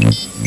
Mm-hmm.